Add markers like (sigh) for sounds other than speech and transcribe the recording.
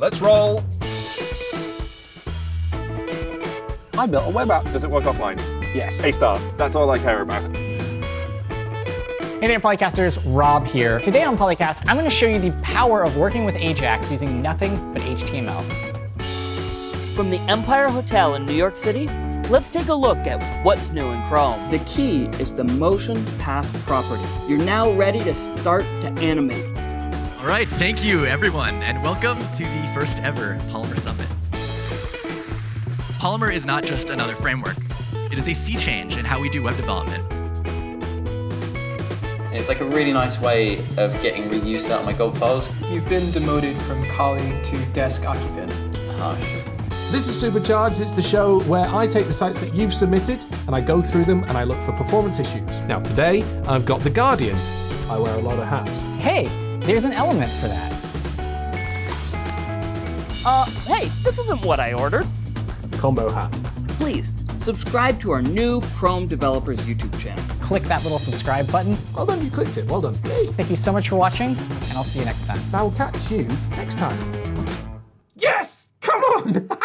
Let's roll. I built a web app. Does it work offline? Yes. A star. That's all I care about. Hey there, Polycasters, Rob here. Today on Polycast, I'm going to show you the power of working with Ajax using nothing but HTML. From the Empire Hotel in New York City, let's take a look at what's new in Chrome. The key is the motion path property. You're now ready to start to animate. All right, thank you everyone, and welcome to the first ever Polymer Summit. Polymer is not just another framework. It is a sea change in how we do web development. It's like a really nice way of getting reuse out of my gold files. You've been demoted from colleague to desk occupant. Harsh. This is Supercharged. It's the show where I take the sites that you've submitted and I go through them and I look for performance issues. Now, today I've got The Guardian. I wear a lot of hats. Hey, there's an element for that. Uh, hey, this isn't what I ordered. Combo hat. Please, subscribe to our new Chrome Developers YouTube channel. Click that little subscribe button. Well done, you clicked it. Well done. Yay. Thank you so much for watching, and I'll see you next time. I will catch you next time. Yes! Come on! (laughs)